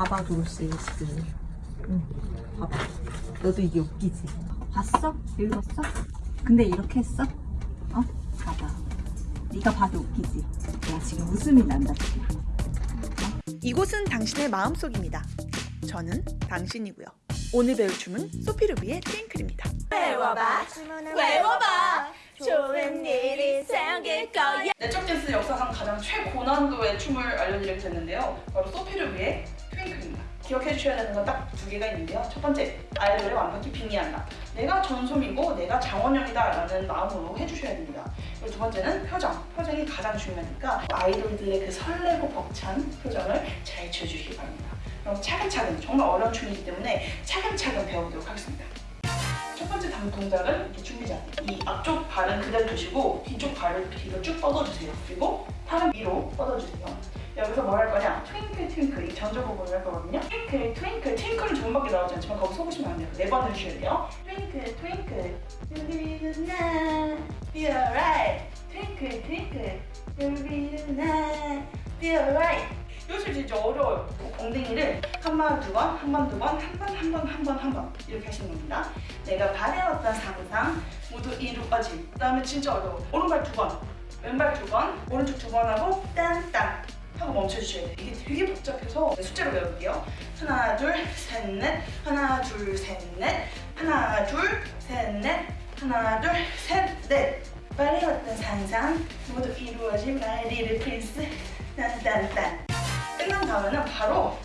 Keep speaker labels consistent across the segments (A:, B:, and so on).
A: 봐봐 도로시 지금 응 봐봐 너도 이게 웃기지 봤어? 읽었어? 근데 이렇게 했어? 어? 봐봐 네가 봐도 웃기지 내가 지금 웃음이 난다 지금
B: 이곳은 당신의 마음속입니다. 저는 당신이고요. 오늘 배울 춤은 소피루비의 트윙클입니다.
C: 외워봐 외워봐 좋은 일이 생길 거야
D: 내적 댄스 역사상 가장 최고난도의 춤을 알려드리게 됐는데요. 바로 소피루비의 트윙클입니다. 기억해 주셔야 되는 건 딱 두 개가 있는데요. 첫 번째, 아이돌을 완벽히 빙의한다. 내가 전솜이고 내가 장원영이다 라는 마음으로 해주셔야 됩니다. 그리고 두 번째는 표정. 표정이 가장 중요하니까 아이돌들의 그 설레고 벅찬 표정을 잘 지어주시기 바랍니다. 그럼 차근차근, 정말 어려운 춤이기 때문에 차근차근 배워보도록 하겠습니다. 단 동작은 이렇게 준비자. 이 앞쪽 발은 그대로 두시고 뒤쪽 발을 뒤로 쭉 뻗어주세요. 그리고 팔은 위로 뻗어주세요. 여기서 뭐할 거냐? twinkle twinkle 이 전조 부분을 할 거거든요. twinkle twinkle twinkle은 두 번밖에 나오지 않지만 거기 속으시면 안 돼요. 네번 해주셔야 돼요. twinkle twinkle 유비는 나 be alright. 유비는 나 be alright. 요즘 진짜 어려워요. 엉덩이를 한 번, 두 번, 한 번, 두 번, 한 번, 한 번, 한 번, 한 번 이렇게 하시는 겁니다. 내가 바래왔던 상상 모두 이루어질. 그다음에 진짜 어려워. 오른발 두 번, 왼발 두 번, 오른쪽 두 번 하고 딴딴 하고 멈춰주셔야 돼요. 이게 되게 복잡해서 숫자로 외울게요. 하나, 둘, 셋, 넷. 하나, 둘, 셋, 넷. 하나, 둘, 셋, 넷. 하나, 둘, 셋, 넷. 바래왔던 상상 모두 이루어질 나의 little prince. 딴딴딴. 다음에는 바로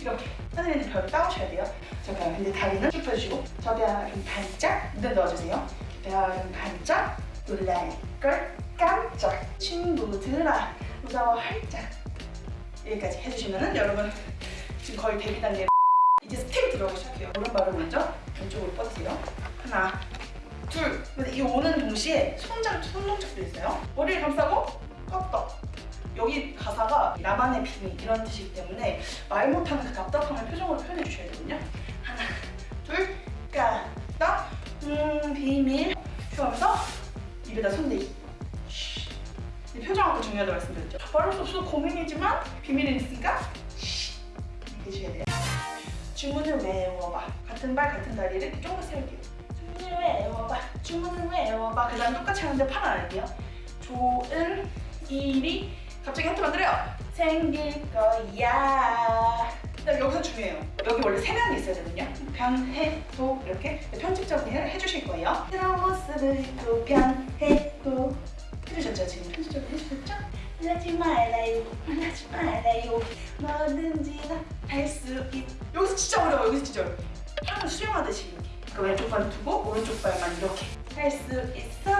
D: 이렇게 있는 별을 따오셔야 돼요. 잠깐 근데 다리는 쭉 펴주시고 저대하긴 반짝 눈에 넣어주세요. 저대하긴 반짝 놀랄 걸 깜짝 친구들아 무서워 활짝 여기까지 해주시면은 여러분 지금 거의 데뷔 단계 이제 스텝이 들어가기 시작해요. 오른발을 먼저 왼쪽으로 뻗으세요. 하나 둘 근데 이 오는 동시에 손장 손동작도 있어요. 머리를 감싸고 꺾어 여기 가사가 나만의 비밀 이런 뜻이기 때문에 말 못하는 그 답답함을 표정으로 표현해 주셔야 되거든요. 하나, 둘, 까딱, 음, 비밀. 휴 하면서 입에다 손대기. 쉬. 이 표정 아까 중요하다고 말씀드렸죠. 말할 수 없어 고민이지만 비밀이 있으니까 쉬. 이렇게 해주셔야 돼요. 주문을 외워봐. 같은 발 같은 다리를 조금 세울게요. 주문을 외워봐. 주문을 외워봐. 그 다음 똑같이 하는데 팔 안 할게요. 좋은 일이 갑자기 하트 만들어요. 생길 거야. 그다음 여기서 중요해요. 여기 원래 세 명이 있어야 되거든요. 변해도 이렇게 해- 해주실 거예요. 새로운 모습을 또 변해도 해주셨죠? 지금 편집적으로 해주셨죠? 하지 말아요, 하지 말아요. 뭐든지 다할수 있. 여기서 진짜 어려워. 여기서 진짜 어려워. 하는 수영하듯이 이렇게. 그 왼쪽 발을 두고 오른쪽 발만 이렇게 할 수 있어.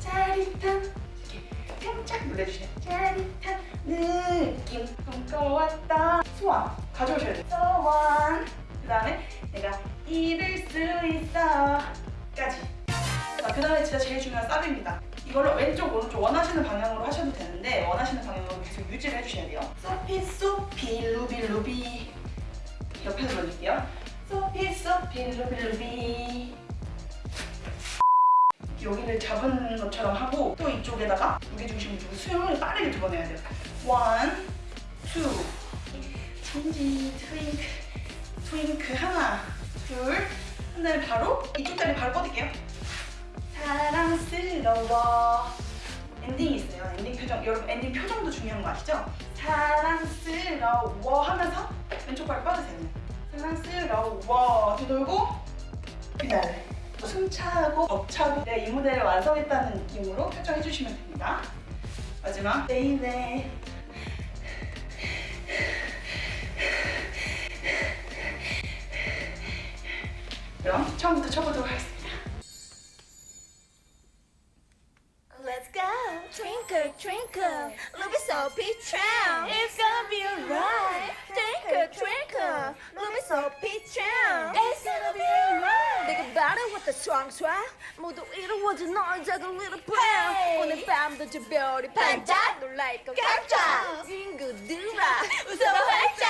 D: 짜릿한 깜짝 놀래주세요. 짜릿한 느낌 꿈꿔왔다. 소원 가져오셔야 돼요. 소원. 그 다음에 내가 이룰 수 있어. 까지. 자, 그 다음에 진짜 제일 중요한 사비입니다. 이걸로 왼쪽, 오른쪽 원하시는 방향으로 하셔도 되는데 원하시는 방향으로 계속 유지를 해주셔야 돼요. 소피, 소피, 루비, 루비. 옆에서 넣어줄게요. 소피, 소피, 루비, 루비. 여기를 잡은 것처럼 하고 또 이쪽에다가 무게중심을 두고 수영을 빠르게 두 번 해야 돼요. one, two, 천지, twinkle, twinkle 하나, 둘, 한 다음에 바로 이쪽 다리 바로 뻗을게요. 사랑스러워 엔딩이 있어요. 엔딩 표정. 여러분 엔딩 표정도 중요한 거 아시죠? 사랑스러워 하면서 왼쪽 발 뻗으세요. 사랑스러워 뒤돌고 그다음에 숨차고 벅차고 내가 이 무대를 완성했다는 느낌으로 표정해 주시면 됩니다. 마지막. 베이베 그럼 처음부터 쳐보도록 하겠습니다.
C: Let's go. Twinkle twinkle. Ruby Soapy Tram It's gonna be alright 다 촤촤 모두 이루어진 너의 작은 little plan 오늘 밤도 저 별이 반짝 놀랄 것 깜짝 친구들아 웃어 활짝!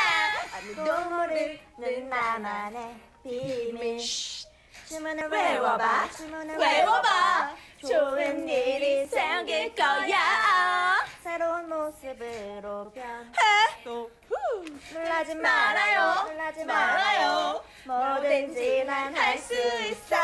C: 아무도 모르는 나만의 비밀. 주문을 외워봐. 외워봐. 좋은 일이 생길 거야. 새로운 모습으로 변해 놀라지 말아요. 놀라지 말아요. 뭐든지 난 할 수 있어.